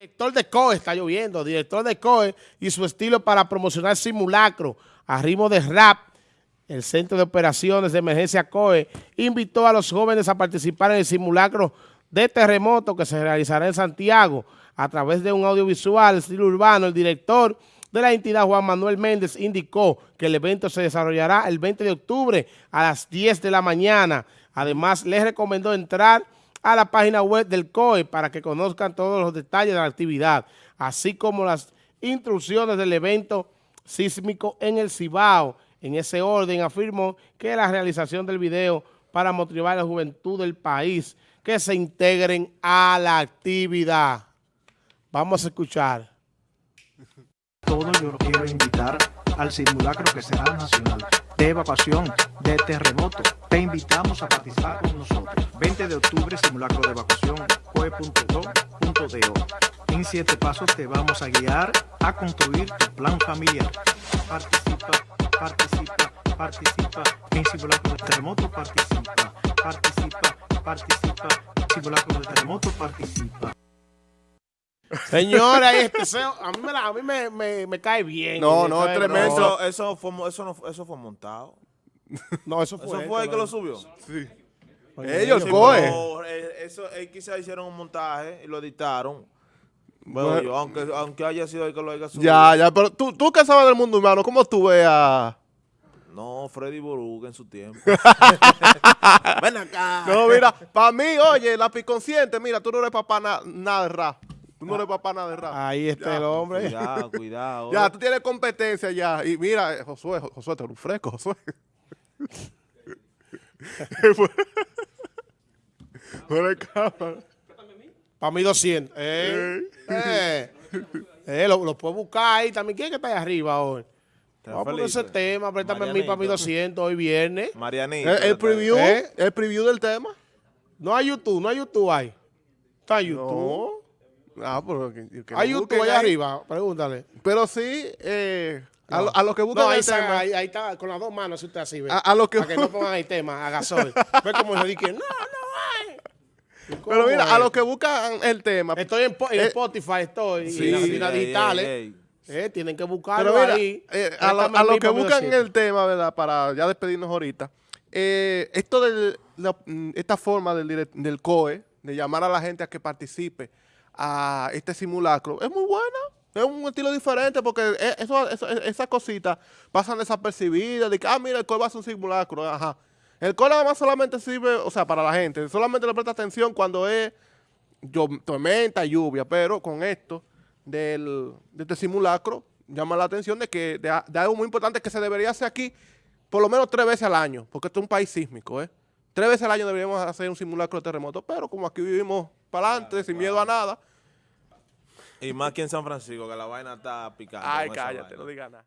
Director de COE, está lloviendo, director de COE y su estilo para promocionar simulacro a ritmo de rap. El Centro de Operaciones de Emergencia COE invitó a los jóvenes a participar en el simulacro de terremoto que se realizará en Santiago a través de un audiovisual estilo urbano. El director de la entidad, Juan Manuel Méndez, indicó que el evento se desarrollará el 20 de octubre a las 10 de la mañana. Además, les recomendó entrar a la página web del COE para que conozcan todos los detalles de la actividad, así como las instrucciones del evento sísmico en el Cibao. En ese orden afirmó que la realización del video para motivar a la juventud del país que se integren a la actividad. Vamos a escuchar. Todo yo lo quiero invitar al simulacro que será nacional de evacuación de terremoto. Te invitamos a participar con nosotros. 20 de octubre, simulacro de evacuación, coe.do.do. En siete pasos te vamos a guiar a construir tu plan familiar. Participa, participa, participa. En simulacro de terremoto, participa, participa, participa. Simulacro de terremoto, participa. Señora, este a mí, me, la- a mí me, me- me cae bien. No, no, es tremendo. Eso, eso, fue, eso, no, eso fue montado. No, eso fue. Eso fue el que lo subió. Sí. Oye, Ellos, sí, COE. Eh, eso, quizás hicieron un montaje y lo editaron. Bueno, Bueno. yo, aunque, aunque haya sido el que lo haya subido. Ya, ya, pero tú, tú que sabes del mundo humano, ¿cómo tú ves a...? No, Freddy Boruga en su tiempo. Ven acá. No, mira, para mí, oye, la consciente, mira, tú no eres papá na- nada de rap. Tú no eres papá nada de rap. Ahí está el hombre. Cuidado, cuidado. Ya, tú tienes competencia ya. Y mira, eh, Josué, Jo- Josué, te un fresco, Josué. Fuera de cámara. Para mí 200. Eh, eh, eh, lo, lo puedes buscar ahí también. ¿Quién es que está ahí arriba hoy? Vamos a poner ese Felipe. tema, préstame a mí para mí Marianito. 200 hoy viernes. Marianito. El, el preview, ¿Eh? el preview del tema. No hay YouTube, no hay YouTube ahí. Está en YouTube. No. Ah, pero que, hay lo YouTube allá ahí. arriba, pregúntale. Pero sí, eh, a, lo, a los que buscan No, ahí el está, tema. ahí, ahí está, con las dos manos, si usted así ve. A- a lo que- Para que no pongan ahí tema, a gasol. Ve como yo dije, no, no hay. ¿Y cómo Pero mira, a los que buscan el tema. Estoy en, Eh, Spotify, estoy, sí, y en las tiendas digitales. Eh, tienen que buscarlo Pero mira, ahí. eh, a, lo- a los que buscan 200. el tema, ¿verdad? Para ya despedirnos ahorita. eh, esto de esta forma del, del COE, de llamar a la gente a que participe a este simulacro, es muy buena. Es un estilo diferente porque e- eso, eso- e- esas cositas pasan desapercibidas. De que, ah, mira, el COE va a hacer un simulacro. Ajá. El COE nada más solamente sirve, o sea, para la gente. Solamente le presta atención cuando es tormenta, lluvia, pero con esto del, de este simulacro llama la atención de que de, de algo muy importante que se debería hacer aquí por lo menos tres veces al año, porque esto es un país sísmico, ¿eh? Tres veces al año deberíamos hacer un simulacro de terremoto, pero como aquí vivimos para adelante, sin miedo a nada, Y más que en San Francisco, que la vaina está picando. ay, cállate, no digas nada.